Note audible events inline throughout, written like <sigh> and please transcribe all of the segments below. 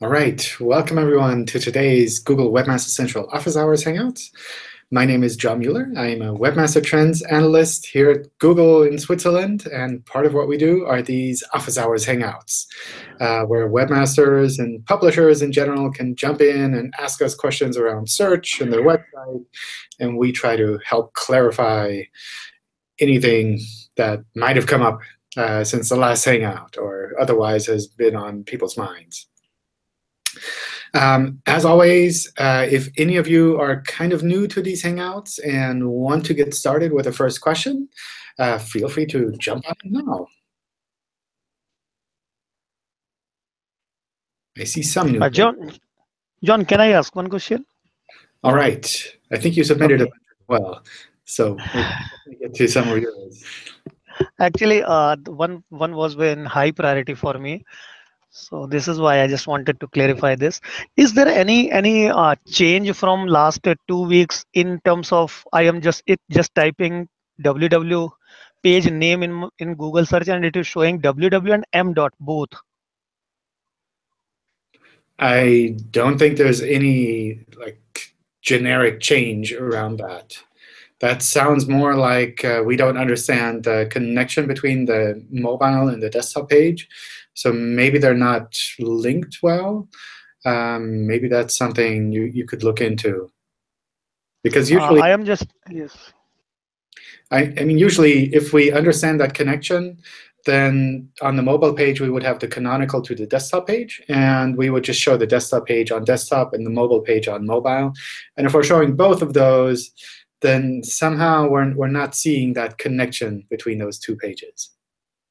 All right, welcome everyone to today's Google Webmaster Central Office Hours Hangouts. My name is John Mueller. I am a Webmaster Trends Analyst here at Google in Switzerland. And part of what we do are these Office Hours Hangouts, uh, where webmasters and publishers in general can jump in and ask us questions around search and their website. And we try to help clarify anything that might have come up uh, since the last Hangout or otherwise has been on people's minds. Um, as always, uh, if any of you are kind of new to these Hangouts and want to get started with the first question, uh, feel free to jump on now. I see some new. Uh, John, John, can I ask one question? All right. I think you submitted okay. it well. So get to some of yours. Actually, uh, one one was in high priority for me. So this is why I just wanted to clarify this. Is there any any uh, change from last uh, two weeks in terms of I am just it just typing www page name in in Google search and it is showing www and m dot both. I don't think there's any like generic change around that. That sounds more like uh, we don't understand the connection between the mobile and the desktop page. So maybe they're not linked well. Um, maybe that's something you, you could look into. Because uh, usually, uh, I am just yes. I, I mean, usually, if we understand that connection, then on the mobile page, we would have the canonical to the desktop page. And we would just show the desktop page on desktop and the mobile page on mobile. And if we're showing both of those, then somehow we're, we're not seeing that connection between those two pages.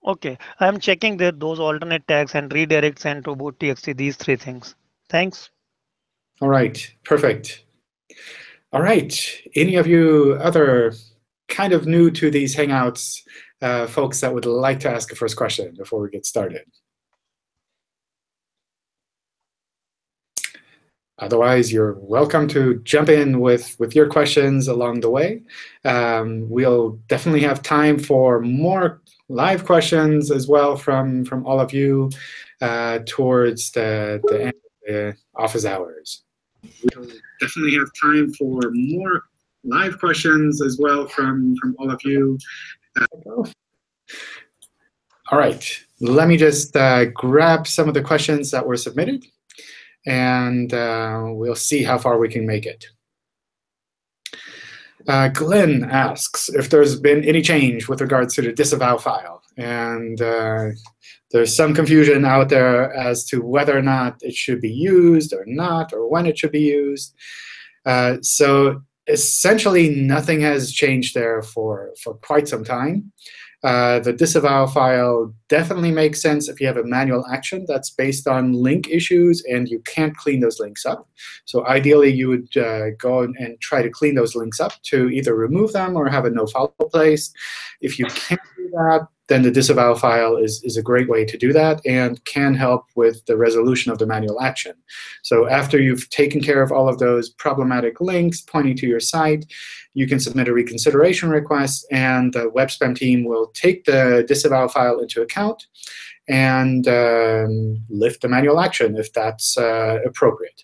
Okay, I'm checking that those alternate tags and redirects and robots.txt, these three things. Thanks. All right, perfect. All right, any of you other kind of new to these Hangouts uh, folks that would like to ask a first question before we get started? Otherwise, you're welcome to jump in with, with your questions along the way. Um, we'll definitely have time for more live questions as well from, from all of you uh, towards the, the end of the office hours. We'll definitely have time for more live questions as well from, from all of you. Uh, all right, let me just uh, grab some of the questions that were submitted, and uh, we'll see how far we can make it. Uh, Glenn asks if there's been any change with regards to the disavow file. And uh, there's some confusion out there as to whether or not it should be used or not, or when it should be used. Uh, so essentially, nothing has changed there for, for quite some time. Uh, the disavow file definitely makes sense if you have a manual action that's based on link issues and you can't clean those links up. So ideally, you would uh, go and try to clean those links up to either remove them or have a no-follow place. If you can't do that, then the disavow file is, is a great way to do that and can help with the resolution of the manual action. So after you've taken care of all of those problematic links pointing to your site, you can submit a reconsideration request, and the web spam team will take the disavow file into account and um, lift the manual action if that's uh, appropriate.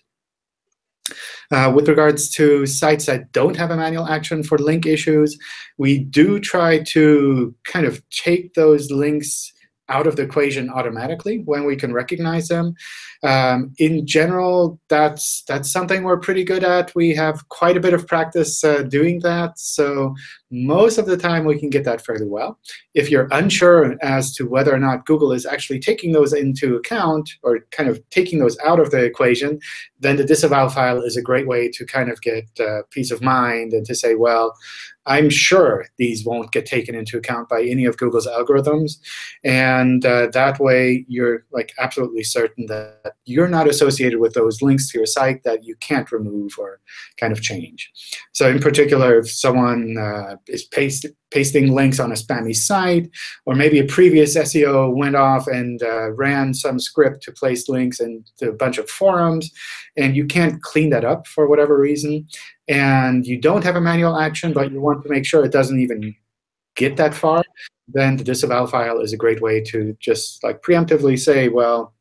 Uh, with regards to sites that don't have a manual action for link issues, we do try to kind of take those links out of the equation automatically when we can recognize them. Um, in general, that's, that's something we're pretty good at. We have quite a bit of practice uh, doing that. So most of the time, we can get that fairly well. If you're unsure as to whether or not Google is actually taking those into account or kind of taking those out of the equation, then the disavow file is a great way to kind of get uh, peace of mind and to say, well, I'm sure these won't get taken into account by any of Google's algorithms. And uh, that way, you're like absolutely certain that you're not associated with those links to your site that you can't remove or kind of change. So in particular, if someone uh, is paste, pasting links on a spammy site, or maybe a previous SEO went off and uh, ran some script to place links into a bunch of forums, and you can't clean that up for whatever reason, and you don't have a manual action, but you want to make sure it doesn't even get that far, then the disavow file is a great way to just like preemptively say, well,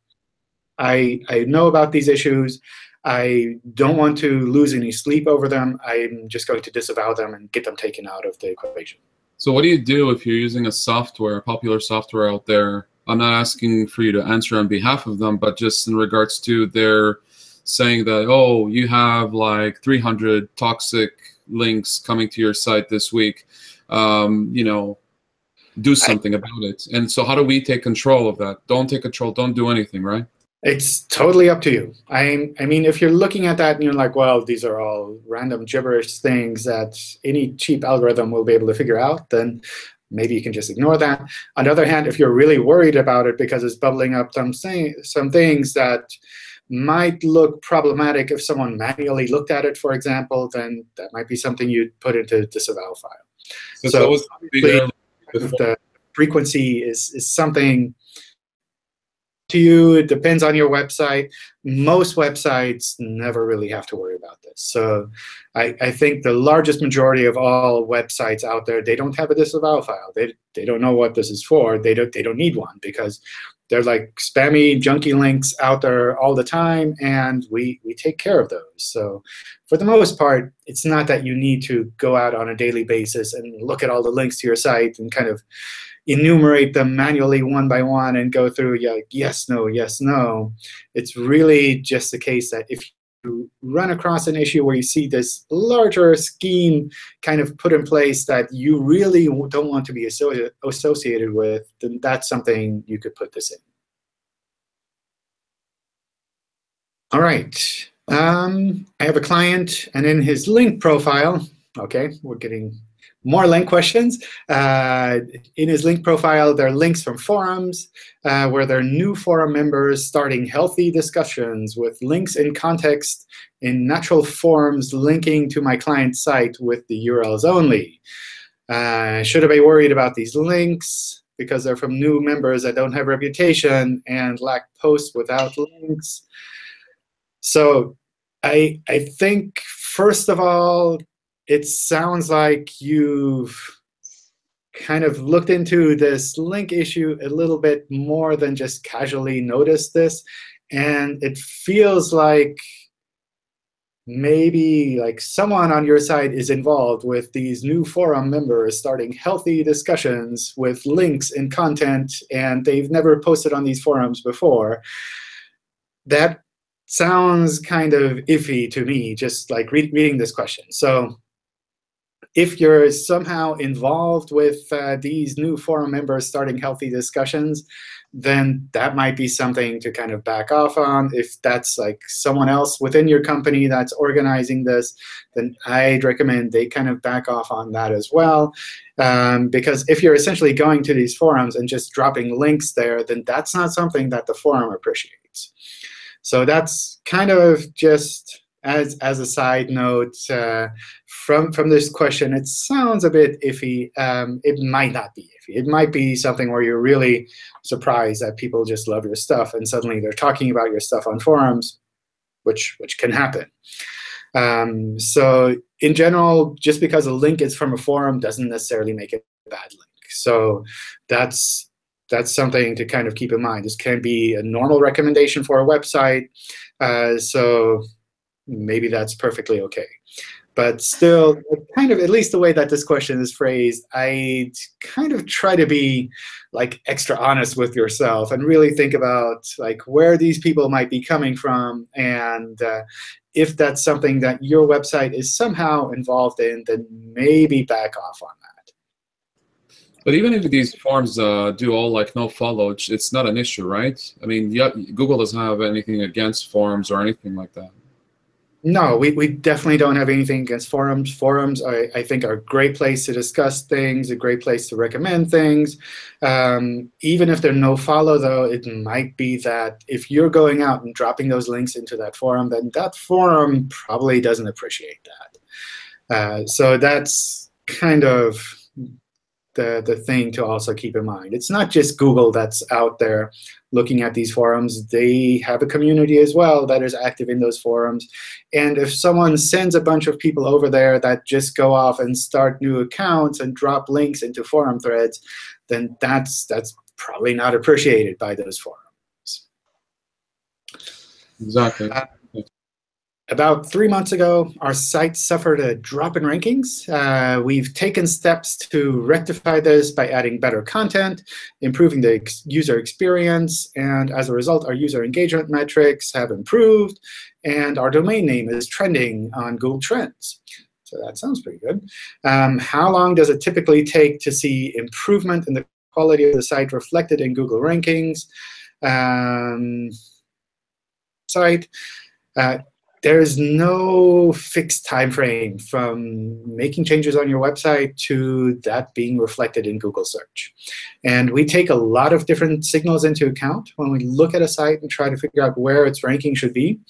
I, I know about these issues. I don't want to lose any sleep over them. I'm just going to disavow them and get them taken out of the equation. So what do you do if you're using a software, a popular software out there? I'm not asking for you to answer on behalf of them, but just in regards to their saying that, oh, you have like 300 toxic links coming to your site this week. Um, you know, do something about it. And so how do we take control of that? Don't take control. Don't do anything, right? It's totally up to you. I, I mean, if you're looking at that and you're like, well, these are all random gibberish things that any cheap algorithm will be able to figure out, then maybe you can just ignore that. On the other hand, if you're really worried about it because it's bubbling up some, some things that might look problematic if someone manually looked at it, for example, then that might be something you'd put into a disavow file. So, so the frequency is, is something to you. It depends on your website. Most websites never really have to worry about this. So I, I think the largest majority of all websites out there, they don't have a disavow file. They, they don't know what this is for. They don't, they don't need one because they're like spammy, junky links out there all the time, and we, we take care of those. So for the most part, it's not that you need to go out on a daily basis and look at all the links to your site and kind of enumerate them manually one by one and go through yeah, like, yes, no, yes, no. It's really just the case that if you run across an issue where you see this larger scheme kind of put in place that you really don't want to be associated with, then that's something you could put this in. All right. Um, I have a client, and in his link profile, OK, we're getting more link questions. Uh, in his link profile, there are links from forums uh, where there are new forum members starting healthy discussions with links in context in natural forms linking to my client site with the URLs only. Uh, should I be worried about these links because they're from new members that don't have reputation and lack posts without links? So I, I think, first of all, it sounds like you've kind of looked into this link issue a little bit more than just casually noticed this. And it feels like maybe like someone on your side is involved with these new forum members starting healthy discussions with links and content, and they've never posted on these forums before. That sounds kind of iffy to me, just like re reading this question. So if you're somehow involved with uh, these new forum members starting healthy discussions, then that might be something to kind of back off on. If that's like someone else within your company that's organizing this, then I'd recommend they kind of back off on that as well. Um, because if you're essentially going to these forums and just dropping links there, then that's not something that the forum appreciates. So that's kind of just as as a side note, uh, from from this question, it sounds a bit iffy. Um, it might not be iffy. It might be something where you're really surprised that people just love your stuff, and suddenly they're talking about your stuff on forums, which which can happen. Um, so in general, just because a link is from a forum doesn't necessarily make it a bad link. So that's that's something to kind of keep in mind. This can be a normal recommendation for a website. Uh, so maybe that's perfectly OK. But still, kind of, at least the way that this question is phrased, I kind of try to be like extra honest with yourself and really think about like where these people might be coming from. And uh, if that's something that your website is somehow involved in, then maybe back off on that. But even if these forms uh, do all like no follow, it's not an issue, right? I mean, yeah, Google doesn't have anything against forms or anything like that. No, we, we definitely don't have anything against forums. Forums, I, I think, are a great place to discuss things, a great place to recommend things. Um, even if they're no follow, though, it might be that if you're going out and dropping those links into that forum, then that forum probably doesn't appreciate that. Uh, so that's kind of the, the thing to also keep in mind. It's not just Google that's out there looking at these forums. They have a community as well that is active in those forums. And if someone sends a bunch of people over there that just go off and start new accounts and drop links into forum threads, then that's, that's probably not appreciated by those forums. Exactly. Uh, about three months ago, our site suffered a drop in rankings. Uh, we've taken steps to rectify this by adding better content, improving the ex user experience, and as a result, our user engagement metrics have improved, and our domain name is trending on Google Trends. So that sounds pretty good. Um, how long does it typically take to see improvement in the quality of the site reflected in Google rankings? Um, site. Uh, there is no fixed time frame from making changes on your website to that being reflected in Google search. And we take a lot of different signals into account when we look at a site and try to figure out where its ranking should be.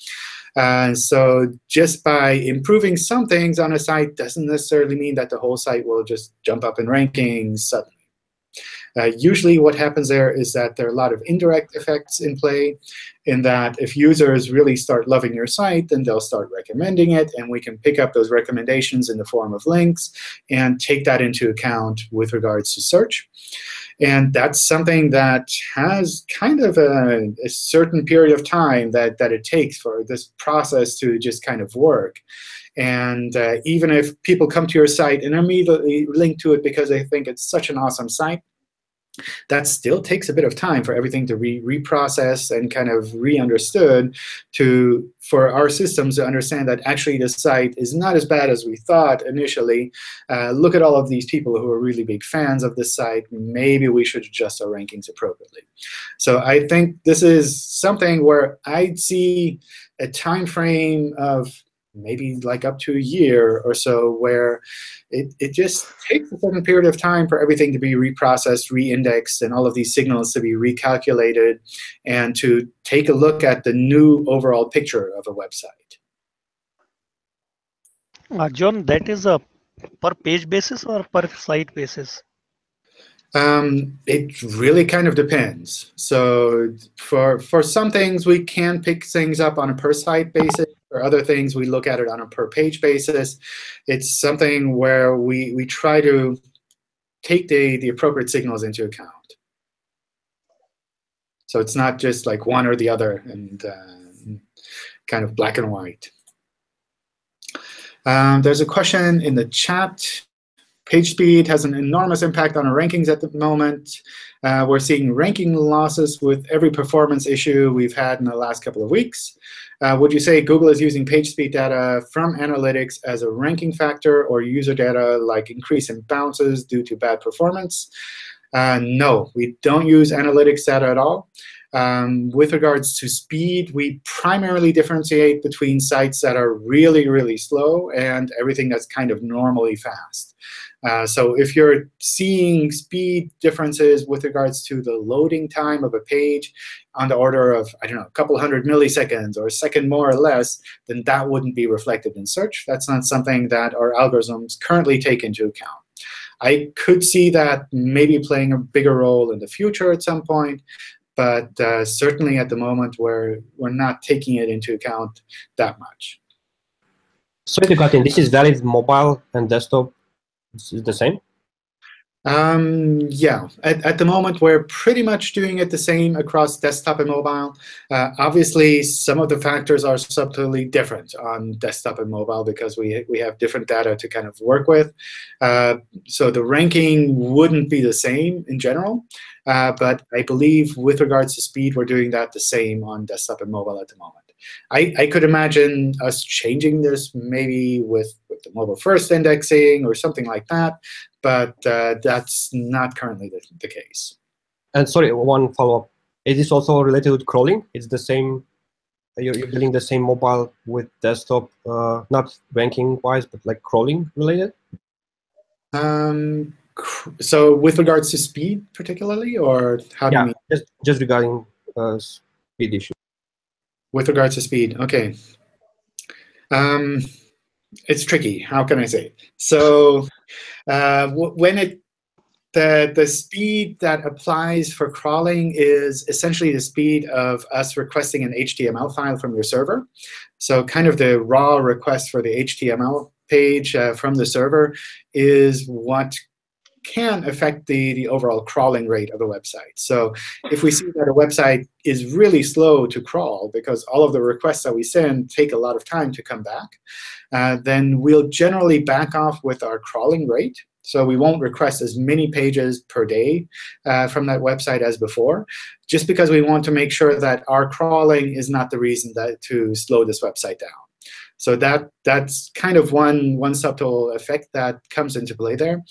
Uh, so just by improving some things on a site doesn't necessarily mean that the whole site will just jump up in rankings suddenly. Uh, usually what happens there is that there are a lot of indirect effects in play in that if users really start loving your site, then they'll start recommending it, and we can pick up those recommendations in the form of links and take that into account with regards to search. And that's something that has kind of a, a, certain period of time that, that it takes for this process to just kind of work. And uh, even if people come to your site and immediately link to it because they think it's such an awesome site, that still takes a bit of time for everything to be reprocessed and kind of re-understood to for our systems to understand that actually the site is not as bad as we thought initially. Uh, look at all of these people who are really big fans of this site. Maybe we should adjust our rankings appropriately. So I think this is something where I'd see a time frame of maybe like up to a year or so, where it, it just takes a certain period of time for everything to be reprocessed, reindexed, and all of these signals to be recalculated, and to take a look at the new overall picture of a website. Uh, John, that is a per page basis or per site basis? Um, it really kind of depends. So for for some things, we can pick things up on a per site basis. For other things, we look at it on a per page basis. It's something where we we try to take the the appropriate signals into account. So it's not just like one or the other and uh, kind of black and white. Um, there's a question in the chat Page speed has an enormous impact on our rankings at the moment. Uh, we're seeing ranking losses with every performance issue we've had in the last couple of weeks. Uh, would you say Google is using page speed data from analytics as a ranking factor or user data like increase in bounces due to bad performance? Uh, no, we don't use analytics data at all. Um, with regards to speed, we primarily differentiate between sites that are really, really slow and everything that's kind of normally fast. Uh, so if you're seeing speed differences with regards to the loading time of a page on the order of, I don't know, a couple hundred milliseconds or a second more or less, then that wouldn't be reflected in search. That's not something that our algorithms currently take into account. I could see that maybe playing a bigger role in the future at some point, but uh, certainly at the moment we're, we're not taking it into account that much. Sorry to. This is valid mobile and desktop is the same? Um, yeah, at, at the moment, we're pretty much doing it the same across desktop and mobile. Uh, obviously, some of the factors are subtly different on desktop and mobile because we, we have different data to kind of work with. Uh, so the ranking wouldn't be the same in general. Uh, but I believe with regards to speed, we're doing that the same on desktop and mobile at the moment. I, I could imagine us changing this maybe with, with the mobile first indexing or something like that, but uh, that's not currently the, the case. And sorry, one follow-up. Is this also related with crawling? It's the same, you're, you're building the same mobile with desktop, uh, not ranking-wise, but like crawling related? Um, so with regards to speed particularly, or how yeah, do you mean? Just, just regarding uh, speed issue with regards to speed. OK. Um, it's tricky. How can I say? So uh, when it the, the speed that applies for crawling is essentially the speed of us requesting an HTML file from your server. So kind of the raw request for the HTML page uh, from the server is what can affect the, the overall crawling rate of the website. So if we see that a website is really slow to crawl because all of the requests that we send take a lot of time to come back, uh, then we'll generally back off with our crawling rate. So we won't request as many pages per day uh, from that website as before, just because we want to make sure that our crawling is not the reason that to slow this website down. So that that's kind of one, one subtle effect that comes into play there.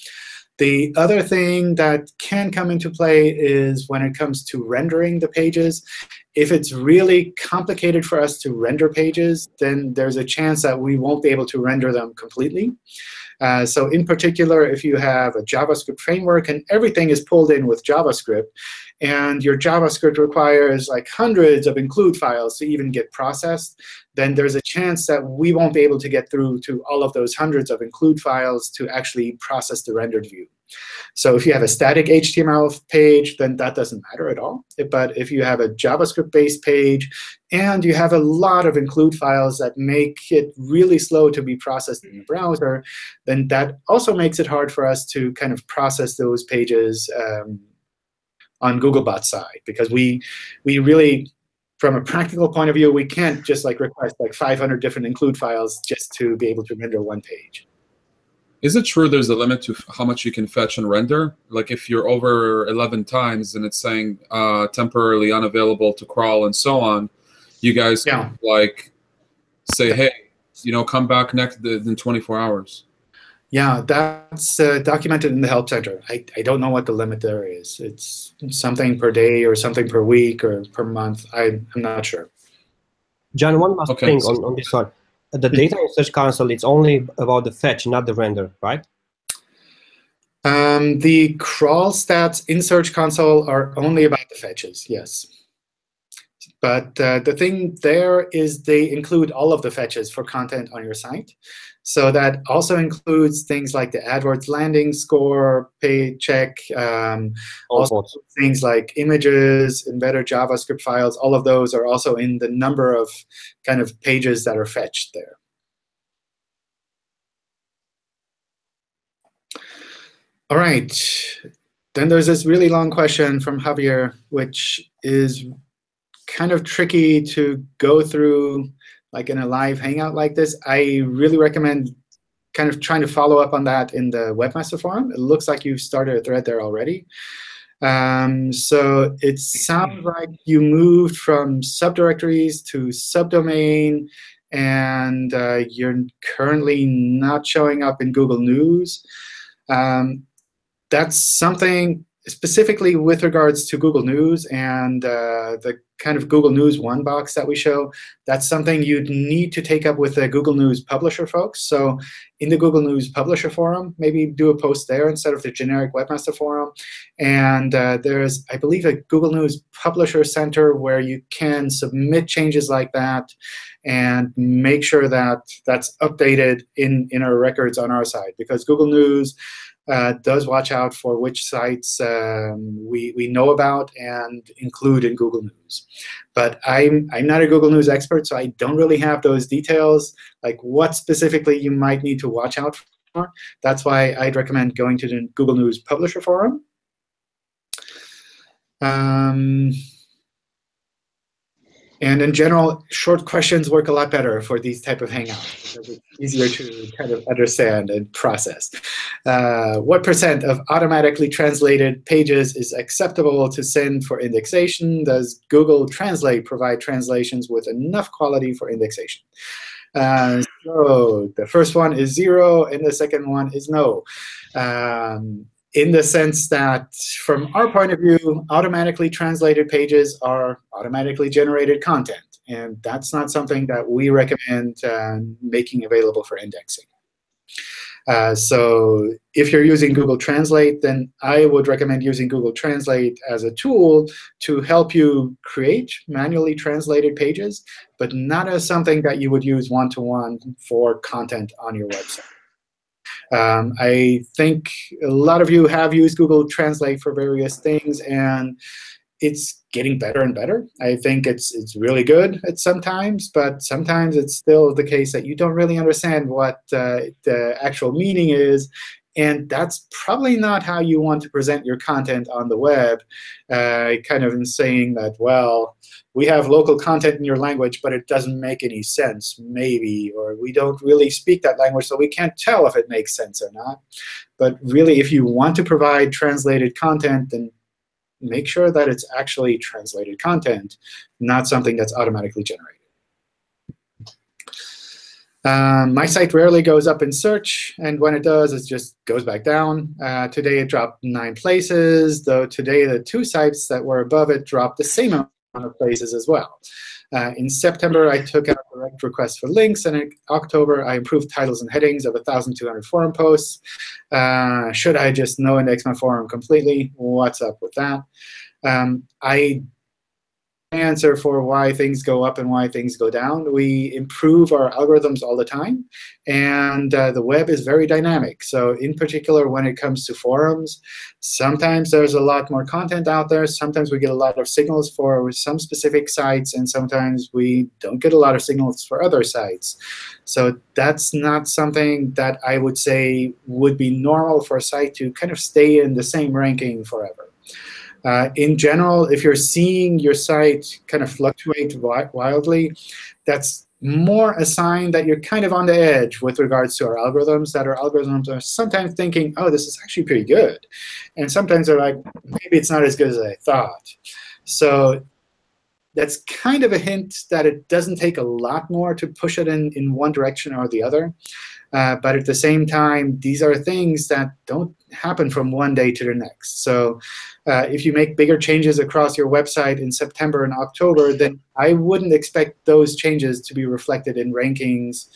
The other thing that can come into play is when it comes to rendering the pages. If it's really complicated for us to render pages, then there's a chance that we won't be able to render them completely. Uh, so in particular, if you have a JavaScript framework and everything is pulled in with JavaScript, and your JavaScript requires like hundreds of include files to even get processed, then there's a chance that we won't be able to get through to all of those hundreds of include files to actually process the rendered view. So if you have a static HTML page, then that doesn't matter at all. But if you have a JavaScript-based page and you have a lot of include files that make it really slow to be processed in the browser, then that also makes it hard for us to kind of process those pages um, on Googlebot's side, because we we really from a practical point of view, we can't just like request like 500 different include files just to be able to render one page. Is it true there's a limit to how much you can fetch and render? Like if you're over 11 times and it's saying uh, temporarily unavailable to crawl and so on, you guys yeah. like say, hey, you know, come back next in 24 hours. Yeah, that's uh, documented in the Help Center. I, I don't know what the limit there is. It's something per day or something per week or per month. I, I'm not sure. John, one last Okay, thing on, on this one. The data in Search Console, it's only about the fetch, not the render, right? Um, the crawl stats in Search Console are only about the fetches, yes. But uh, the thing there is they include all of the fetches for content on your site. So that also includes things like the AdWords landing score, paycheck, um, Also- things like images, embedded JavaScript files, all of those are also in the number of kind of pages that are fetched there. All right. Then there's this really long question from Javier, which is kind of tricky to go through like in a live hangout like this. I really recommend kind of trying to follow up on that in the webmaster forum. It looks like you've started a thread there already. Um, so it sounds like you moved from subdirectories to subdomain, and uh, you're currently not showing up in Google News. Um, that's something specifically with regards to Google News and uh, the kind of Google News one box that we show. That's something you'd need to take up with the Google News publisher folks. So in the Google News publisher forum, maybe do a post there instead of the generic webmaster forum. And uh, there's, I believe, a Google News Publisher Center where you can submit changes like that and make sure that that's updated in, in our records on our side. Because Google News uh, does watch out for which sites um, we, we know about and include in Google News. But I'm, I'm not a Google News expert, so I don't really have those details, like what specifically you might need to watch out for. That's why I'd recommend going to the Google News Publisher Forum. Um, and in general, short questions work a lot better for these type of hangouts because it's easier to kind of understand and process. Uh, what percent of automatically translated pages is acceptable to send for indexation? Does Google Translate provide translations with enough quality for indexation? Uh, so the first one is zero, and the second one is no. Um, in the sense that from our point of view, automatically translated pages are automatically generated content. And that's not something that we recommend uh, making available for indexing. Uh, so if you're using Google Translate, then I would recommend using Google Translate as a tool to help you create manually translated pages, but not as something that you would use one-to-one -one for content on your website. Um, I think a lot of you have used Google Translate for various things, and it's getting better and better. I think it's it's really good at sometimes, but sometimes it's still the case that you don't really understand what uh, the actual meaning is, And that's probably not how you want to present your content on the web, uh, kind of in saying that, well, we have local content in your language, but it doesn't make any sense, maybe, or we don't really speak that language, so we can't tell if it makes sense or not. But really, if you want to provide translated content, then make sure that it's actually translated content, not something that's automatically generated. Um, my site rarely goes up in search, and when it does, it just goes back down. Uh, today it dropped nine places, though today the two sites that were above it dropped the same amount of places as well. Uh, in September, I took out direct requests for links, and in October, I improved titles and headings of 1,200 forum posts. Uh, should I just no index my forum completely? What's up with that? Um, I answer for why things go up and why things go down. We improve our algorithms all the time, and uh, the web is very dynamic. So in particular, when it comes to forums, sometimes there's a lot more content out there. Sometimes we get a lot of signals for some specific sites, and sometimes we don't get a lot of signals for other sites. So that's not something that I would say would be normal for a site to kind of stay in the same ranking forever. Uh, in general, if you're seeing your site kind of fluctuate wildly, that's more a sign that you're kind of on the edge with regards to our algorithms, that our algorithms are sometimes thinking, oh, this is actually pretty good. And sometimes they're like, maybe it's not as good as I thought. So that's kind of a hint that it doesn't take a lot more to push it in, in one direction or the other. Uh, but at the same time, these are things that don't happen from one day to the next. So uh, if you make bigger changes across your website in September and October, then I wouldn't expect those changes to be reflected in rankings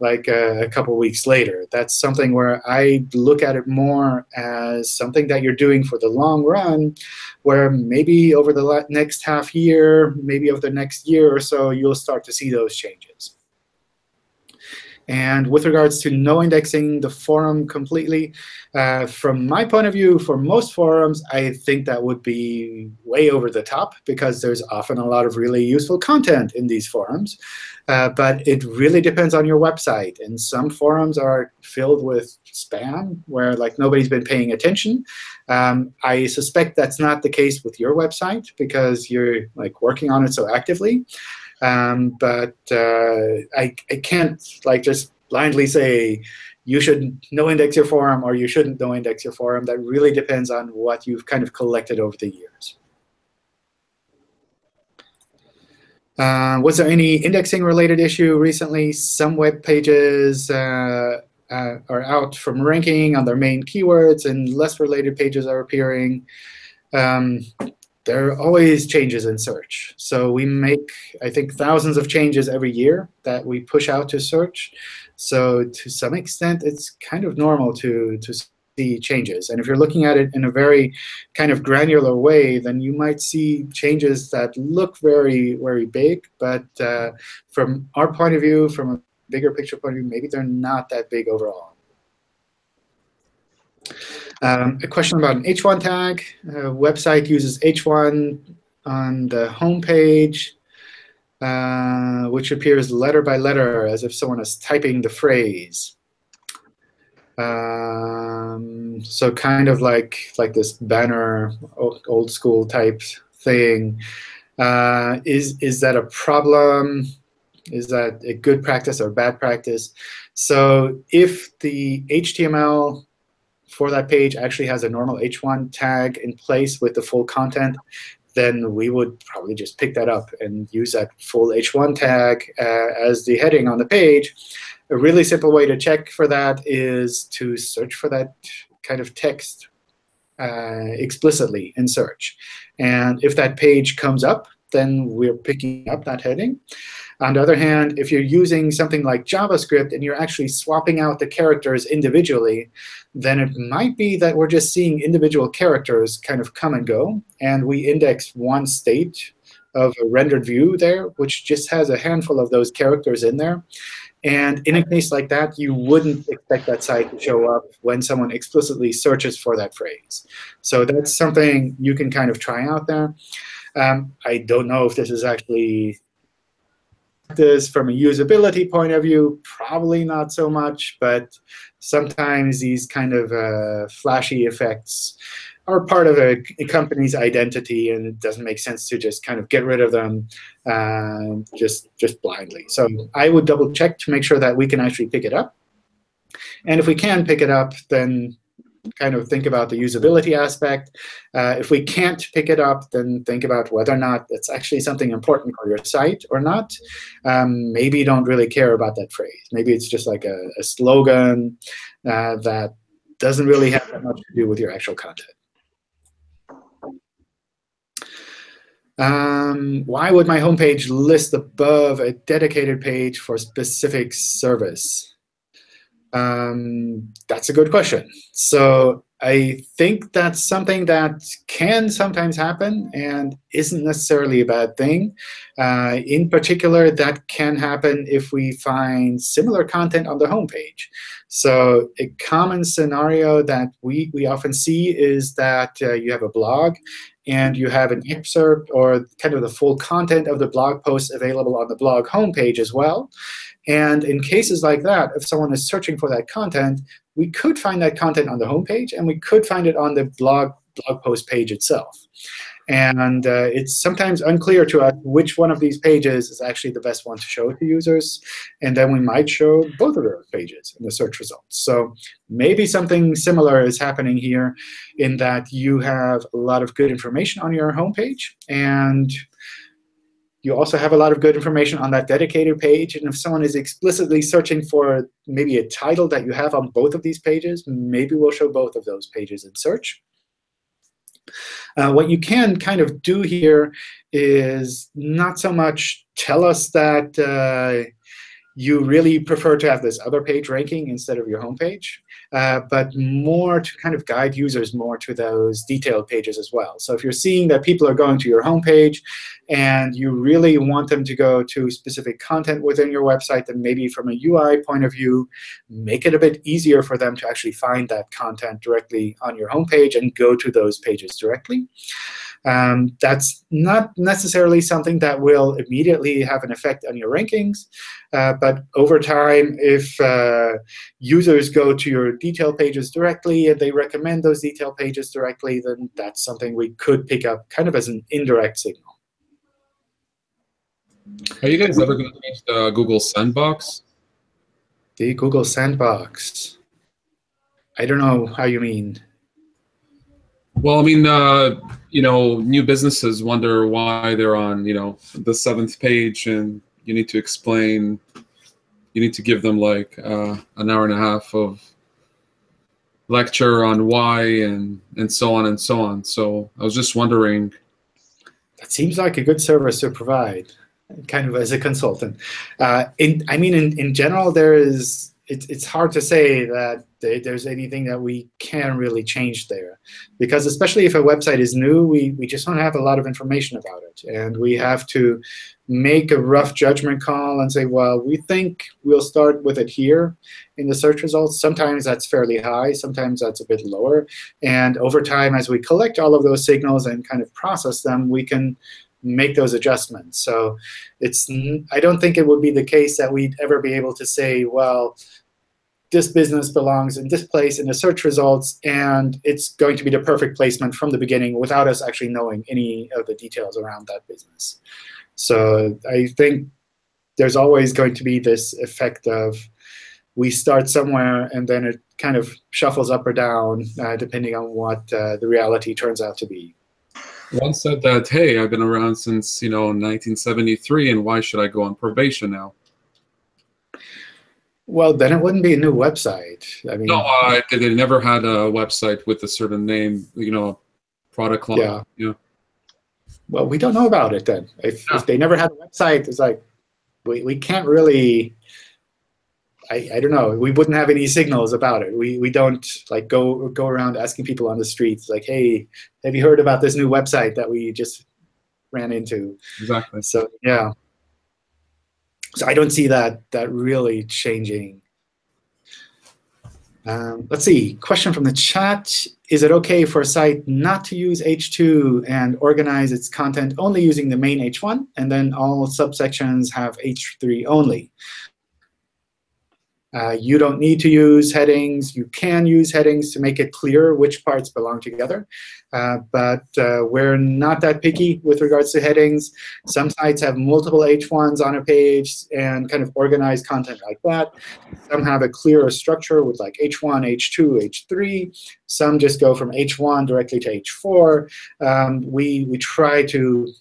like uh, a couple weeks later. That's something where I look at it more as something that you're doing for the long run, where maybe over the next half year, maybe over the next year or so, you'll start to see those changes. And with regards to no indexing the forum completely, uh, from my point of view, for most forums, I think that would be way over the top, because there's often a lot of really useful content in these forums. Uh, but it really depends on your website. And some forums are filled with spam, where like nobody's been paying attention. Um, I suspect that's not the case with your website, because you're like working on it so actively. Um, but uh, I, I can't like just blindly say you should no index your forum or you shouldn't no index your forum. That really depends on what you've kind of collected over the years. Uh, was there any indexing related issue recently? Some web pages uh, uh, are out from ranking on their main keywords, and less related pages are appearing. Um, there are always changes in search. So we make, I think, thousands of changes every year that we push out to search. So to some extent, it's kind of normal to, to see changes. And if you're looking at it in a very kind of granular way, then you might see changes that look very, very big. But uh, from our point of view, from a bigger picture point of view, maybe they're not that big overall. Um, a question about an h1 tag. A website uses h1 on the home page, uh, which appears letter by letter as if someone is typing the phrase. Um, so kind of like like this banner, old, old school type thing. Uh, is is that a problem? Is that a good practice or bad practice? So if the HTML for that page actually has a normal h1 tag in place with the full content, then we would probably just pick that up and use that full h1 tag uh, as the heading on the page. A really simple way to check for that is to search for that kind of text uh, explicitly in search. And if that page comes up, then we're picking up that heading. On the other hand, if you're using something like JavaScript and you're actually swapping out the characters individually, then it might be that we're just seeing individual characters kind of come and go. And we index one state of a rendered view there, which just has a handful of those characters in there. And in a case like that, you wouldn't expect that site to show up when someone explicitly searches for that phrase. So that's something you can kind of try out there. Um, I don't know if this is actually this from a usability point of view, probably not so much, but sometimes these kind of uh, flashy effects are part of a, a, company's identity, and it doesn't make sense to just kind of get rid of them uh, just, just blindly. So I would double check to make sure that we can actually pick it up. And if we can pick it up, then kind of think about the usability aspect. Uh, if we can't pick it up, then think about whether or not it's actually something important for your site or not. Um, maybe you don't really care about that phrase. Maybe it's just like a, a slogan uh, that doesn't really have that much to do with your actual content. Um, why would my homepage list above a dedicated page for specific service? Um, that's a good question. So I think that's something that can sometimes happen and isn't necessarily a bad thing. Uh, in particular, that can happen if we find similar content on the homepage. So a common scenario that we, we often see is that uh, you have a blog and you have an excerpt or kind of the full content of the blog post available on the blog homepage as well. And in cases like that, if someone is searching for that content, we could find that content on the homepage, and we could find it on the blog blog post page itself. And uh, it's sometimes unclear to us which one of these pages is actually the best one to show to users. And then we might show both of those pages in the search results. So maybe something similar is happening here in that you have a lot of good information on your homepage, and you also have a lot of good information on that dedicated page. And if someone is explicitly searching for maybe a title that you have on both of these pages, maybe we'll show both of those pages in search. Uh, what you can kind of do here is not so much tell us that uh, you really prefer to have this other page ranking instead of your home page, uh, but more to kind of guide users more to those detailed pages as well. So if you're seeing that people are going to your home page and you really want them to go to specific content within your website, then maybe from a UI point of view, make it a bit easier for them to actually find that content directly on your home page and go to those pages directly. Um, that's not necessarily something that will immediately have an effect on your rankings. Uh, but over time, if uh, users go to your detail pages directly and they recommend those detail pages directly, then that's something we could pick up kind of as an indirect signal. Are you guys ever going to change the Google Sandbox? The Google Sandbox. I don't know how you mean. Well, I mean, uh, you know, new businesses wonder why they're on, you know, the seventh page, and you need to explain. You need to give them like uh, an hour and a half of lecture on why and and so on and so on. So I was just wondering. That seems like a good service to provide, kind of as a consultant. Uh, in I mean, in in general, there is it's it's hard to say that there's anything that we can really change there. Because especially if a website is new, we, we just don't have a lot of information about it. And we have to make a rough judgment call and say, well, we think we'll start with it here in the search results. Sometimes that's fairly high. Sometimes that's a bit lower. And over time, as we collect all of those signals and kind of process them, we can make those adjustments. So it's I don't think it would be the case that we'd ever be able to say, well, this business belongs in this place in the search results, and it's going to be the perfect placement from the beginning without us actually knowing any of the details around that business. So I think there's always going to be this effect of we start somewhere, and then it kind of shuffles up or down uh, depending on what uh, the reality turns out to be. One said that, hey, I've been around since you know 1973, and why should I go on probation now? Well, then it wouldn't be a new website. I mean, no, uh, they never had a website with a certain name, you know, product line. Yeah. yeah. Well, we don't know about it then. If, yeah. if they never had a website, it's like we, we can't really. I, I don't know. We wouldn't have any signals about it. We we don't like go go around asking people on the streets like, hey, have you heard about this new website that we just ran into? Exactly. So yeah so I don't see that that really changing. Um, let's see. Question from the chat: is it OK for a site not to use H2 and organize its content only using the main H1, and then all subsections have H3 only? Uh, you don't need to use headings. You can use headings to make it clear which parts belong together. Uh, but uh, we're not that picky with regards to headings. Some sites have multiple H1s on a page and kind of organize content like that. Some have a clearer structure with like H1, H2, H3. Some just go from H1 directly to H4. Um, we, we try to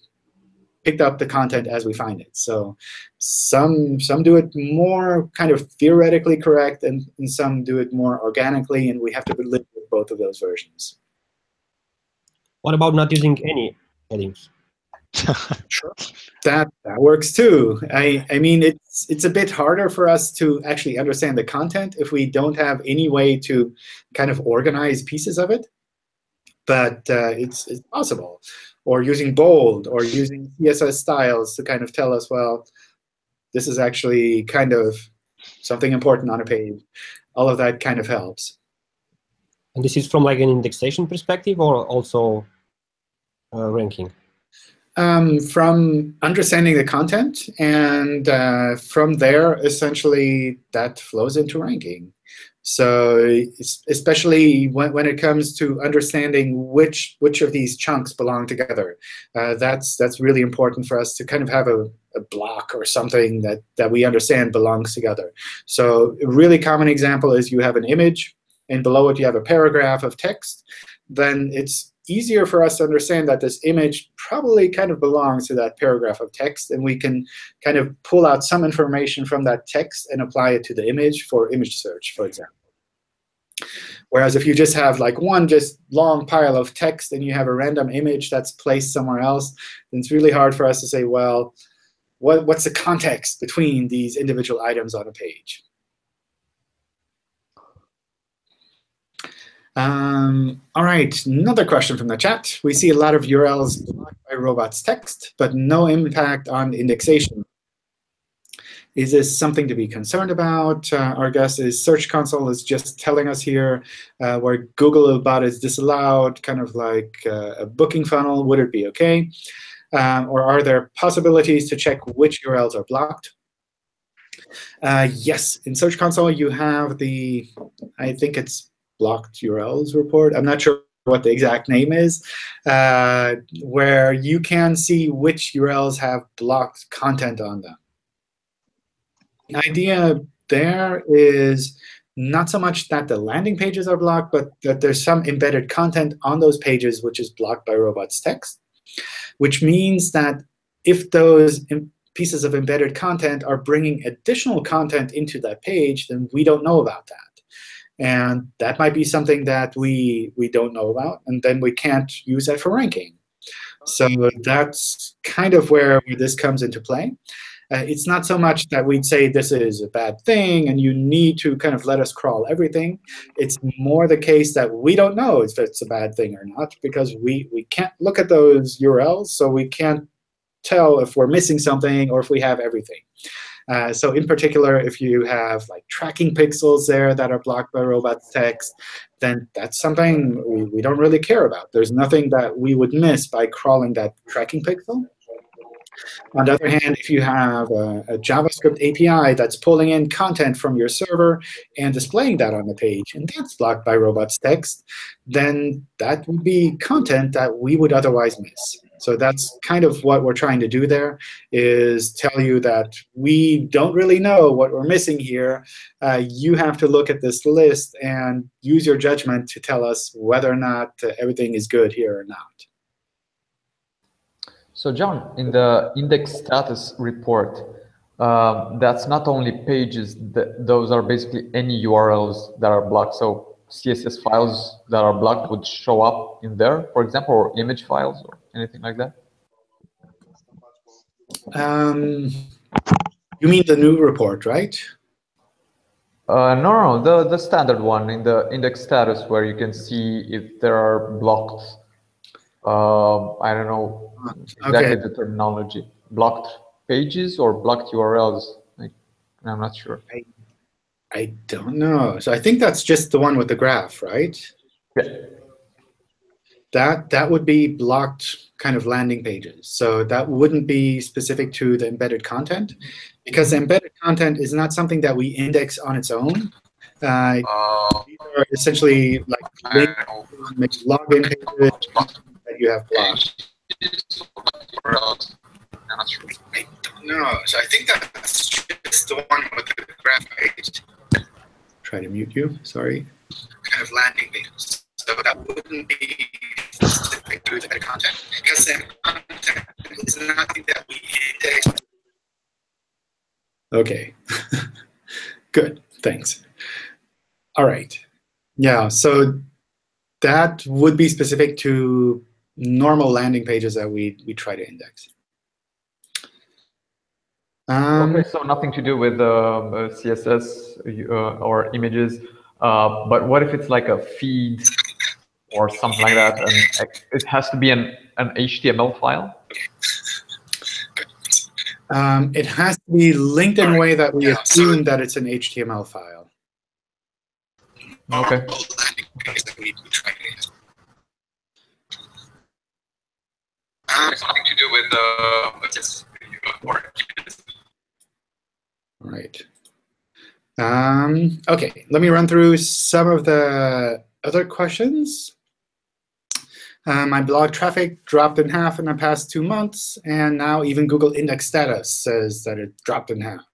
picked up the content as we find it. So some some do it more kind of theoretically correct, and, and some do it more organically, and we have to live with both of those versions. What about not using any headings? <laughs> sure, that that works too. I I mean it's it's a bit harder for us to actually understand the content if we don't have any way to kind of organize pieces of it. But uh, it's it's possible or using bold, or using CSS styles to kind of tell us, well, this is actually kind of something important on a page. All of that kind of helps. And this is from like an indexation perspective or also uh, ranking? Um, from understanding the content, and uh, from there, essentially, that flows into ranking. So especially when, when it comes to understanding which which of these chunks belong together, uh, that's that's really important for us to kind of have a, a block or something that, that we understand belongs together. So a really common example is you have an image, and below it you have a paragraph of text. Then it's easier for us to understand that this image probably kind of belongs to that paragraph of text, and we can kind of pull out some information from that text and apply it to the image for image search, for example. Whereas if you just have like one just long pile of text and you have a random image that's placed somewhere else, then it's really hard for us to say, well, what, what's the context between these individual items on a page? Um, all right, another question from the chat. We see a lot of URLs blocked by robots.txt, but no impact on indexation. Is this something to be concerned about? Uh, our guess is Search Console is just telling us here uh, where Googlebot is disallowed, kind of like uh, a booking funnel. Would it be OK? Um, or are there possibilities to check which URLs are blocked? Uh, yes, in Search Console, you have the, I think it's blocked URLs report. I'm not sure what the exact name is, uh, where you can see which URLs have blocked content on them. The idea there is not so much that the landing pages are blocked, but that there's some embedded content on those pages which is blocked by robots.txt, which means that if those pieces of embedded content are bringing additional content into that page, then we don't know about that. And that might be something that we, we don't know about, and then we can't use that for ranking. So that's kind of where this comes into play. Uh, it's not so much that we'd say this is a bad thing and you need to kind of let us crawl everything. It's more the case that we don't know if it's a bad thing or not because we, we can't look at those URLs, so we can't tell if we're missing something or if we have everything. Uh, so in particular, if you have like tracking pixels there that are blocked by robots.txt, then that's something we, we don't really care about. There's nothing that we would miss by crawling that tracking pixel. On the other hand, if you have a, a, JavaScript API that's pulling in content from your server and displaying that on the page, and that's blocked by robots.txt, then that would be content that we would otherwise miss. So that's kind of what we're trying to do there, is tell you that we don't really know what we're missing here. Uh, you have to look at this list and use your judgment to tell us whether or not uh, everything is good here or not. So John, in the index status report, um, that's not only pages, that, those are basically any URLs that are blocked. So CSS files that are blocked would show up in there, for example, or image files or anything like that? Um, you mean the new report, right? Uh, no, no, the, the standard one in the index status where you can see if there are blocked, uh, I don't know, exactly okay. the terminology. Blocked pages or blocked URLs? Like, I'm not sure. I, I don't know. So I think that's just the one with the graph, right? Yeah. that that would be blocked kind of landing pages. So that wouldn't be specific to the embedded content, because the embedded content is not something that we index on its own. Uh, these are essentially like link, login pages that you have blocked. I don't know. So I think that's just the one with the graph page. Try to mute you. Sorry. Kind of landing pages. So that wouldn't be specific to the content because the content is nothing that we index. Okay. <laughs> Good. Thanks. All right. Yeah. So that would be specific to normal landing pages that we we try to index. Um, okay, so nothing to do with uh, CSS uh, or images, uh, but what if it's like a feed or something like that, and it has to be an, an HTML file? Um, it has to be linked in a way that we assume that it's an HTML file. Okay. something to do with Right. Um, OK, let me run through some of the other questions. Uh, my blog traffic dropped in half in the past two months, and now even Google index status says that it dropped in half.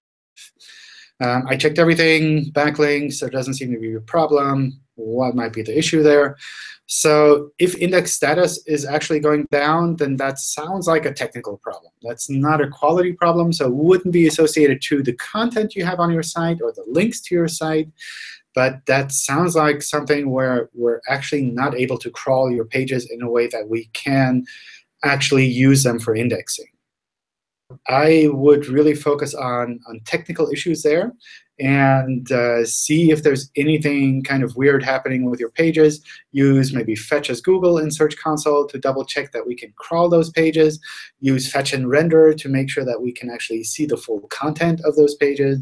Um, I checked everything, backlinks, there doesn't seem to be a problem. What might be the issue there? So if index status is actually going down, then that sounds like a technical problem. That's not a quality problem, so it wouldn't be associated to the content you have on your site or the links to your site. But that sounds like something where we're actually not able to crawl your pages in a way that we can actually use them for indexing. I would really focus on, on technical issues there and uh, see if there's anything kind of weird happening with your pages. Use maybe fetch as Google in Search Console to double check that we can crawl those pages. Use fetch and render to make sure that we can actually see the full content of those pages.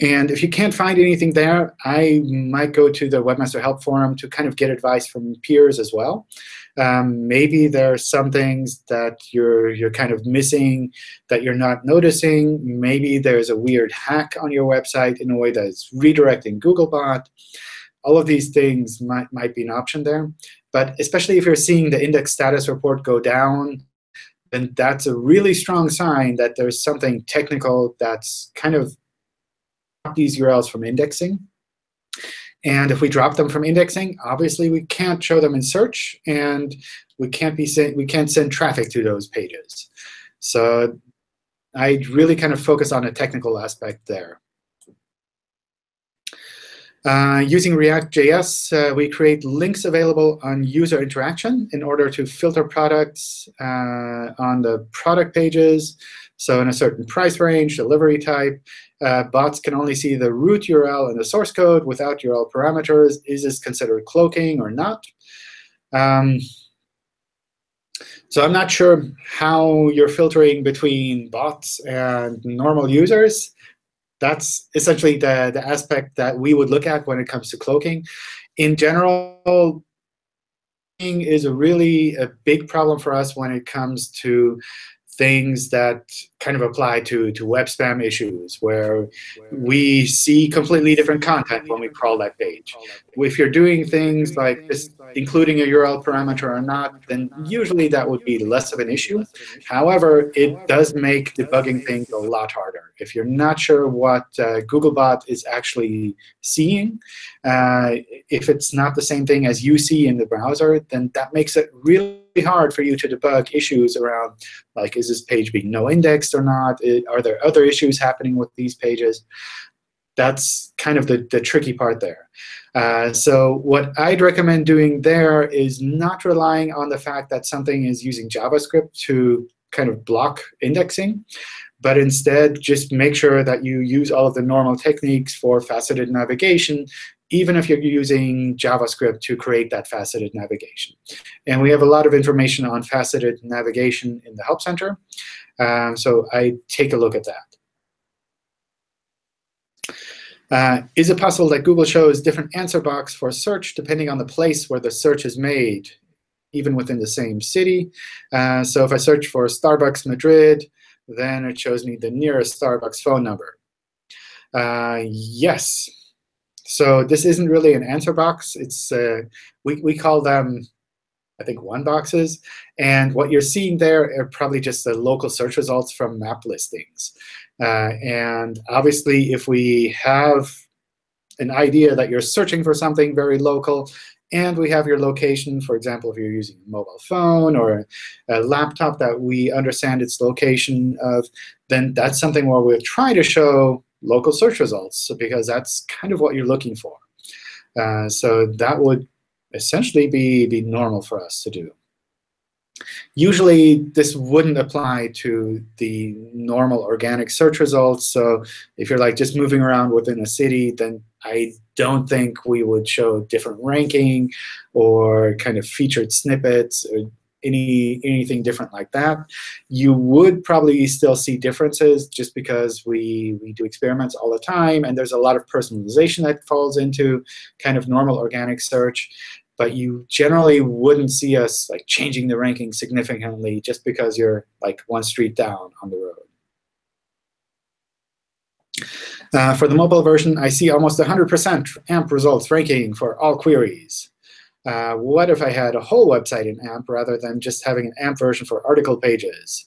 And if you can't find anything there, I might go to the Webmaster Help Forum to kind of get advice from peers as well. Um, maybe there are some things that you're, you're kind of missing that you're not noticing. Maybe there's a weird hack on your website in a way that's redirecting Googlebot. All of these things might, might be an option there. But especially if you're seeing the index status report go down, then that's a really strong sign that there's something technical that's kind of these URLs from indexing. And if we drop them from indexing, obviously we can't show them in search, and we can't be saying we can't send traffic to those pages. So I really kind of focus on a technical aspect there. Uh, using React.js, uh, we create links available on user interaction in order to filter products uh, on the product pages. So in a certain price range, delivery type, uh, bots can only see the root URL and the source code without URL parameters. Is this considered cloaking or not? Um, so I'm not sure how you're filtering between bots and normal users. That's essentially the, the aspect that we would look at when it comes to cloaking. In general, is a really a big problem for us when it comes to things that kind of apply to, to web spam issues, where we see completely different content when we crawl that page. If you're doing things like this, including a URL parameter or not, then usually that would be less of an issue. However, it does make debugging things a lot harder. If you're not sure what uh, Googlebot is actually seeing, uh, if it's not the same thing as you see in the browser, then that makes it really hard for you to debug issues around, like, is this page being no indexed or not? Are there other issues happening with these pages? That's kind of the, the tricky part there. Uh, so what I'd recommend doing there is not relying on the fact that something is using JavaScript to kind of block indexing, but instead just make sure that you use all of the normal techniques for faceted navigation even if you're using JavaScript to create that faceted navigation. And we have a lot of information on faceted navigation in the Help Center. Um, so I take a look at that. Uh, is it possible that Google shows different answer box for search depending on the place where the search is made, even within the same city? Uh, so if I search for Starbucks Madrid, then it shows me the nearest Starbucks phone number. Uh, yes. So this isn't really an answer box. It's uh, we, we call them, I think, one boxes. And what you're seeing there are probably just the local search results from map listings. Uh, and obviously, if we have an idea that you're searching for something very local, and we have your location, for example, if you're using a mobile phone or a laptop that we understand its location of, then that's something where we'll try to show local search results because that's kind of what you're looking for. Uh, so that would essentially be, be normal for us to do. Usually, this wouldn't apply to the normal organic search results. So if you're like just moving around within a city, then I don't think we would show different ranking or kind of featured snippets any anything different like that. You would probably still see differences just because we, we do experiments all the time, and there's a lot of personalization that falls into kind of normal organic search. But you generally wouldn't see us like changing the ranking significantly just because you're like one street down on the road. Uh, for the mobile version, I see almost 100% AMP results ranking for all queries. Uh, what if I had a whole website in AMP rather than just having an AMP version for article pages?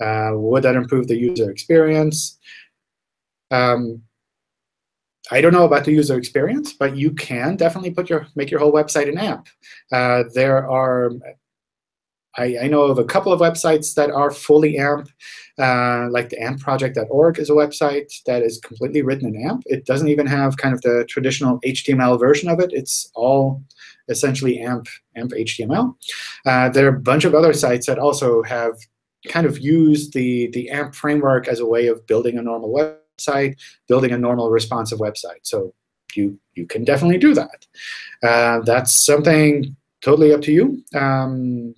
Uh, would that improve the user experience? Um, I don't know about the user experience, but you can definitely put your make your whole website in AMP. Uh, there are I, I, know of a couple of websites that are fully AMP, uh, like the ampproject.org is a website that is completely written in AMP. It doesn't even have kind of the traditional HTML version of it. It's all essentially AMP, AMP HTML. Uh, there are a bunch of other sites that also have kind of used the, the AMP framework as a way of building a normal website, building a normal responsive website. So you, you can definitely do that. Uh, that's something totally up to you. Um,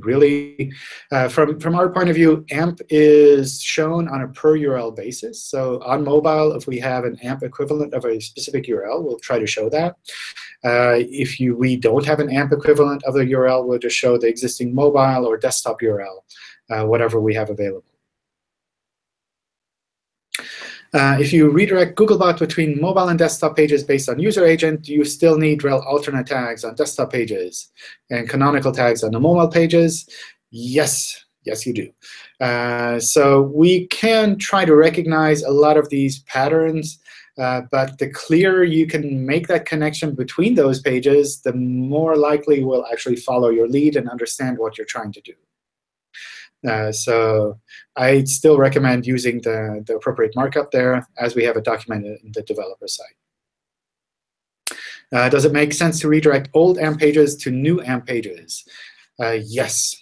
really, uh, from, from our point of view, AMP is shown on a per URL basis. So on mobile, if we have an AMP equivalent of a specific URL, we'll try to show that. Uh, if you, we don't have an AMP equivalent of the URL, we'll just show the existing mobile or desktop URL, uh, whatever we have available. Uh, if you redirect Googlebot between mobile and desktop pages based on user agent, you still need rel alternate tags on desktop pages and canonical tags on the mobile pages. Yes, yes, you do. Uh, so we can try to recognize a lot of these patterns. Uh, but the clearer you can make that connection between those pages, the more likely we'll actually follow your lead and understand what you're trying to do. Uh, so I still recommend using the, the appropriate markup there, as we have it documented in the developer site. Uh, does it make sense to redirect old AMP pages to new AMP pages? Uh, yes.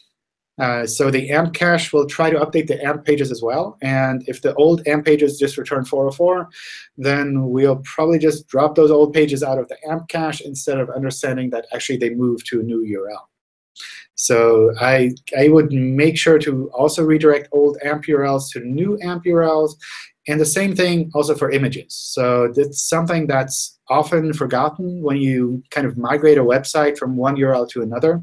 Uh, so the AMP cache will try to update the AMP pages as well. And if the old AMP pages just return 404, then we'll probably just drop those old pages out of the AMP cache instead of understanding that actually they move to a new URL. So I, I would make sure to also redirect old AMP URLs to new AMP URLs. And the same thing also for images. So that's something that's often forgotten when you kind of migrate a website from one URL to another,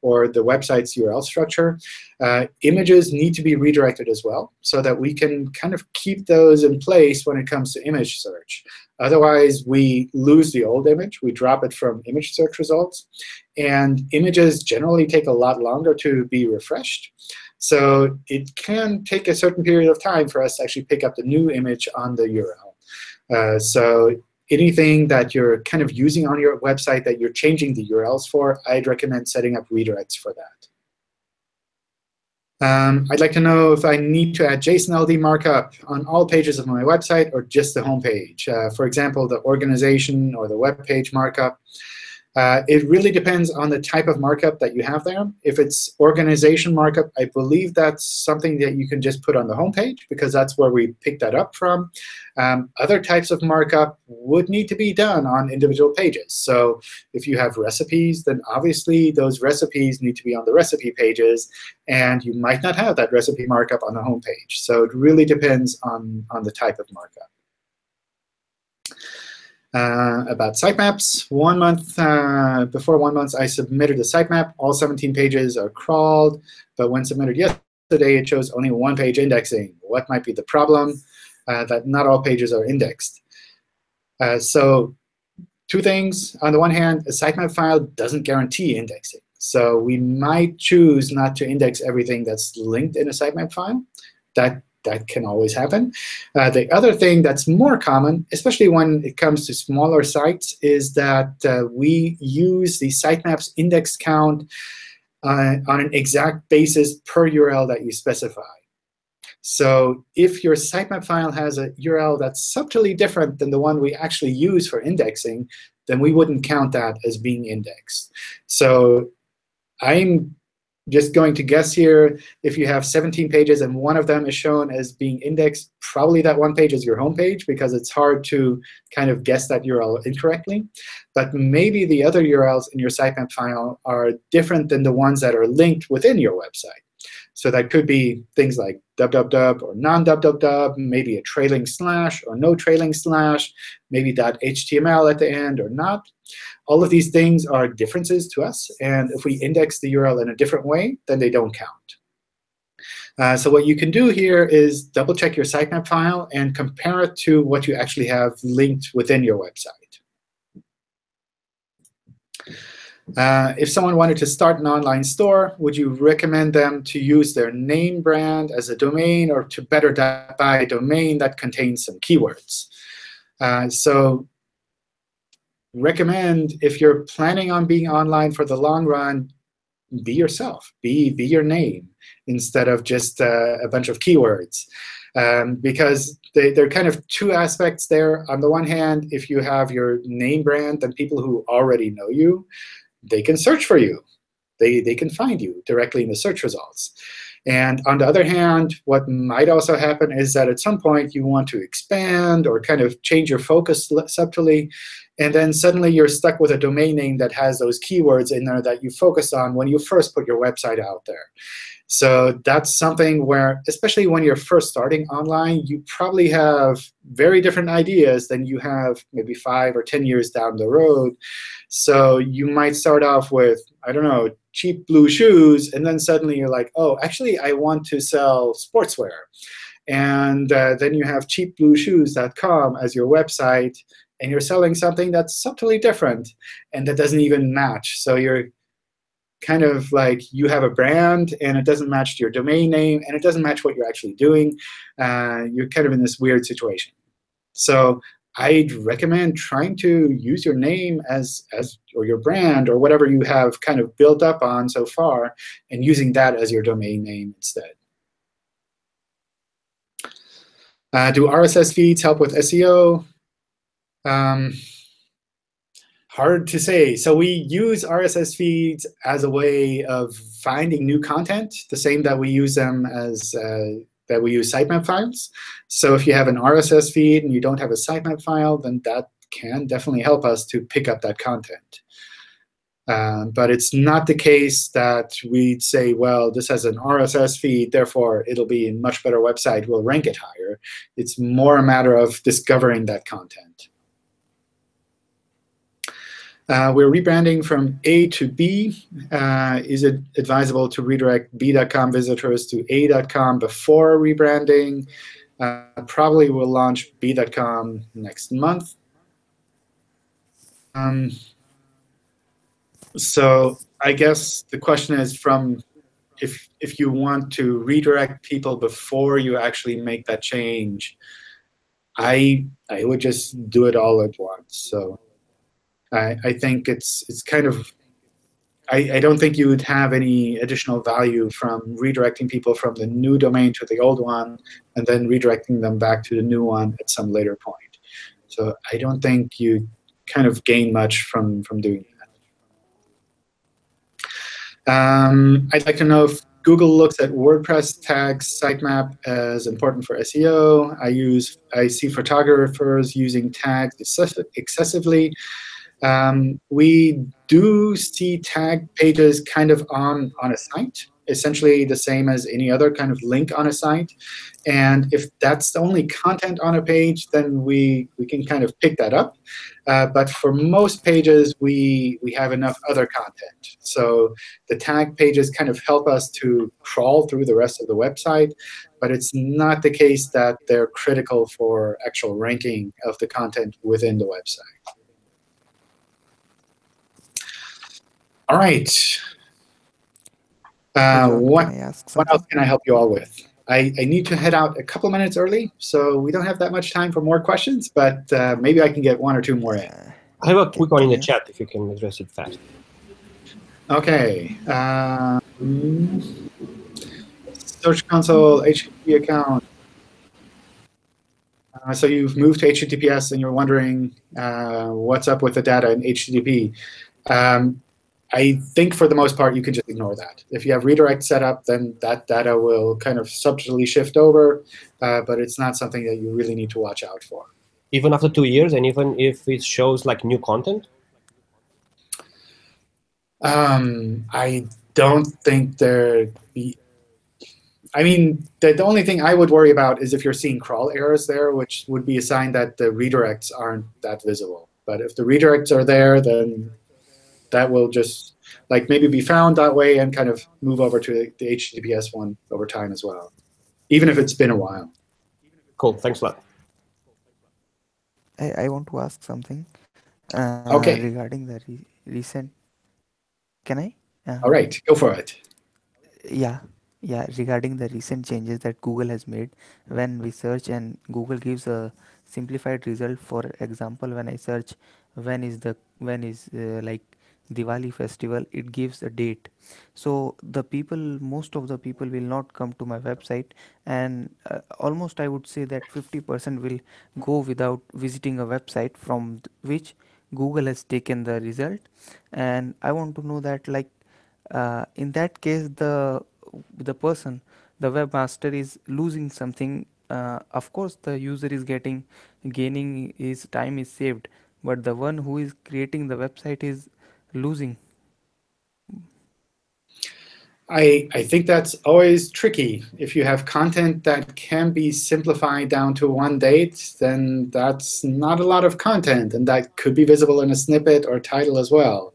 or the website's URL structure. Uh, images need to be redirected as well, so that we can kind of keep those in place when it comes to image search. Otherwise, we lose the old image. We drop it from image search results. And images generally take a lot longer to be refreshed. So it can take a certain period of time for us to actually pick up the new image on the URL. Uh, so anything that you're kind of using on your website that you're changing the URLs for, I'd recommend setting up redirects for that. Um, I'd like to know if I need to add JSON LD markup on all pages of my website or just the home page. Uh, for example, the organization or the web page markup. Uh, it really depends on the type of markup that you have there. If it's organization markup, I believe that's something that you can just put on the home page, because that's where we picked that up from. Um, other types of markup would need to be done on individual pages. So if you have recipes, then obviously those recipes need to be on the recipe pages. And you might not have that recipe markup on the home page. So it really depends on, on the type of markup. Uh, about sitemaps. One month uh, before one month, I submitted a sitemap. All 17 pages are crawled, but when submitted yesterday, it shows only one page indexing. What might be the problem? Uh, that not all pages are indexed. Uh, so two things. On the one hand, a sitemap file doesn't guarantee indexing. So we might choose not to index everything that's linked in a sitemap file. That that can always happen. Uh, the other thing that's more common, especially when it comes to smaller sites, is that uh, we use the sitemaps index count uh, on an exact basis per URL that you specify. So if your sitemap file has a URL that's subtly different than the one we actually use for indexing, then we wouldn't count that as being indexed. So I'm just going to guess here, if you have 17 pages and one of them is shown as being indexed, probably that one page is your home page because it's hard to kind of guess that URL incorrectly. But maybe the other URLs in your sitemap file are different than the ones that are linked within your website. So that could be things like www or non-www, maybe a trailing slash or no trailing slash, maybe .html at the end or not. All of these things are differences to us. And if we index the URL in a different way, then they don't count. Uh, so what you can do here is double check your sitemap file and compare it to what you actually have linked within your website. Uh, if someone wanted to start an online store, would you recommend them to use their name brand as a domain or to better buy a domain that contains some keywords? Uh, so recommend if you're planning on being online for the long run, be yourself. Be, be your name instead of just uh, a bunch of keywords. Um, because they, there are kind of two aspects there. On the one hand, if you have your name brand, then people who already know you they can search for you. They, they can find you directly in the search results. And on the other hand, what might also happen is that at some point you want to expand or kind of change your focus subtly. And then suddenly you're stuck with a domain name that has those keywords in there that you focused on when you first put your website out there. So that's something where, especially when you're first starting online, you probably have very different ideas than you have maybe five or 10 years down the road. So you might start off with, I don't know, cheap blue shoes, and then suddenly you're like, oh, actually, I want to sell sportswear. And uh, then you have cheapblueshoes.com as your website, and you're selling something that's subtly different and that doesn't even match. So you're kind of like you have a brand and it doesn't match your domain name and it doesn't match what you're actually doing. Uh, you're kind of in this weird situation. So I'd recommend trying to use your name as, as or your brand or whatever you have kind of built up on so far and using that as your domain name instead. Uh, do RSS feeds help with SEO? Um, Hard to say. So we use RSS feeds as a way of finding new content, the same that we use them as uh, that we use sitemap files. So if you have an RSS feed and you don't have a sitemap file, then that can definitely help us to pick up that content. Uh, but it's not the case that we'd say, well, this has an RSS feed, therefore it'll be a much better website, we'll rank it higher. It's more a matter of discovering that content. Uh, we're rebranding from A to B. Uh, is it advisable to redirect B.com visitors to A.com before rebranding? Uh, probably will launch B.com next month. Um, so I guess the question is from if if you want to redirect people before you actually make that change, I I would just do it all at once. So. I, I think it's it's kind of I, I, don't think you would have any additional value from redirecting people from the new domain to the old one and then redirecting them back to the new one at some later point. So I don't think you kind of gain much from, from doing that. Um, I'd like to know if Google looks at WordPress tags sitemap as important for SEO. I use I see photographers using tags excessively. Um, we do see tag pages kind of on, on a site. essentially the same as any other kind of link on a site. And if that's the only content on a page, then we, we can kind of pick that up. Uh, but for most pages, we, we have enough other content. So the tag pages kind of help us to crawl through the rest of the website. But it's not the case that they're critical for actual ranking of the content within the website. All right. Uh, what, what else can I help you all with? I, I, need to head out a couple minutes early, so we don't have that much time for more questions, but uh, maybe I can get one or two more in. I have a quick one in the chat if you can address it fast. OK. Um, Search Console HTTP account. Uh, so you've moved to HTTPS and you're wondering uh, what's up with the data in HTTP. Um, I think for the most part, you can just ignore that. If you have redirect set up, then that data will kind of subtly shift over, uh, but it's not something that you really need to watch out for. Even after two years, and even if it shows like new content? Um, I don't think there. Be, I mean, the, the only thing I would worry about is if you're seeing crawl errors there, which would be a sign that the redirects aren't that visible. But if the redirects are there, then that will just like maybe be found that way and kind of move over to the HTTPS one over time as well, even if it's been a while. Cool. Thanks a lot. I, I want to ask something uh, okay. regarding the re recent. Can I? Uh, All right, go for it. Yeah, yeah. Regarding the recent changes that Google has made, when we search and Google gives a simplified result. For example, when I search when is the when is uh, like Diwali festival it gives a date. So the people most of the people will not come to my website and uh, almost I would say that 50% will go without visiting a website from which Google has taken the result. And I want to know that like uh, in that case the the person the webmaster is losing something uh, of course the user is getting gaining his time is saved. But the one who is creating the website is losing? I, I think that's always tricky. If you have content that can be simplified down to one date, then that's not a lot of content. And that could be visible in a snippet or title as well.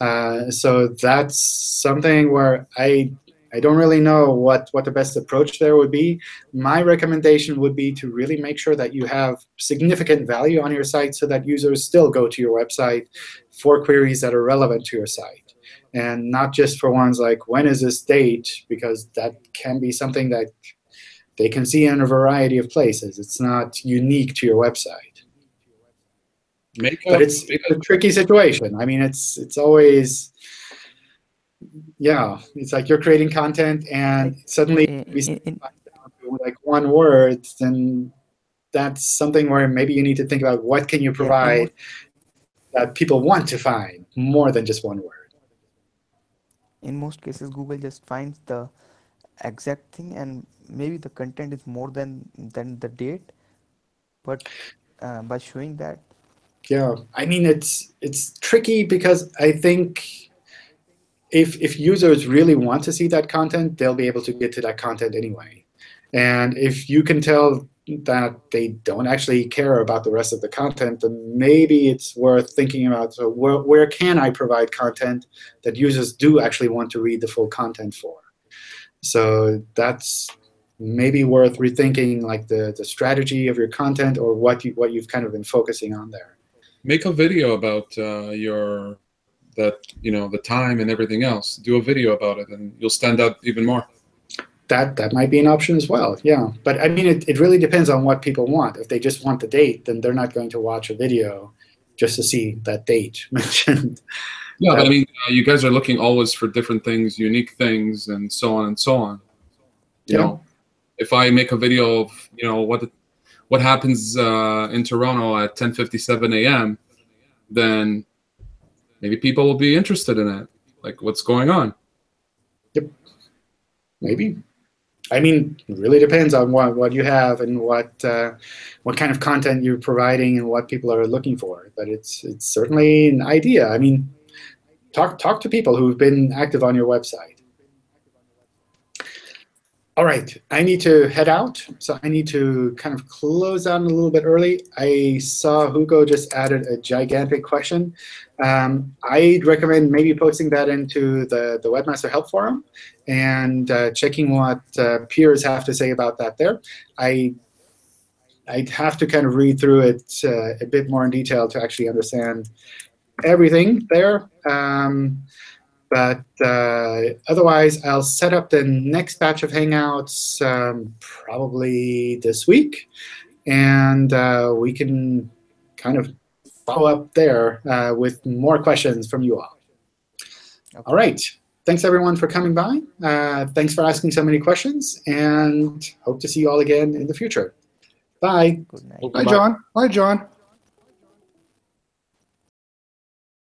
Uh, so that's something where I, I don't really know what, what the best approach there would be. My recommendation would be to really make sure that you have significant value on your site so that users still go to your website for queries that are relevant to your site. And not just for ones like, when is this date? Because that can be something that they can see in a variety of places. It's not unique to your website. Make but it's, it's a tricky situation. I mean, it's it's always, yeah, it's like you're creating content and suddenly we like one word, then that's something where maybe you need to think about what can you provide that people want to find more than just one word. In most cases, Google just finds the exact thing, and maybe the content is more than than the date. But uh, by showing that, yeah, I mean it's it's tricky because I think if if users really want to see that content, they'll be able to get to that content anyway. And if you can tell that they don't actually care about the rest of the content, then maybe it's worth thinking about, so where, where can I provide content that users do actually want to read the full content for? So that's maybe worth rethinking like the, the strategy of your content or what, you, what you've kind of been focusing on there. Make a video about uh, your that you know the time and everything else. Do a video about it, and you'll stand out even more that that might be an option as well. Yeah, but I mean, it, it really depends on what people want. If they just want the date, then they're not going to watch a video just to see that date <laughs> mentioned. Yeah, but I mean, uh, you guys are looking always for different things, unique things, and so on and so on. You yeah. know, if I make a video of you know what what happens uh, in Toronto at 10:57 a.m., then maybe people will be interested in it, like what's going on. Yep, maybe. I mean, it really depends on what, what you have and what uh, what kind of content you're providing and what people are looking for. But it's it's certainly an idea. I mean, talk talk to people who've been active on your website. All right, I need to head out, so I need to kind of close down a little bit early. I saw Hugo just added a gigantic question. Um, I'd recommend maybe posting that into the, the Webmaster Help Forum and uh, checking what uh, peers have to say about that there. I, I'd have to kind of read through it uh, a bit more in detail to actually understand everything there. Um, but uh, otherwise, I'll set up the next batch of Hangouts um, probably this week. And uh, we can kind of follow up there uh, with more questions from you all. Okay. All right. Thanks, everyone, for coming by. Uh, thanks for asking so many questions. And hope to see you all again in the future. Bye. Good night. Thank you, Hi, bye. John. Bye, John.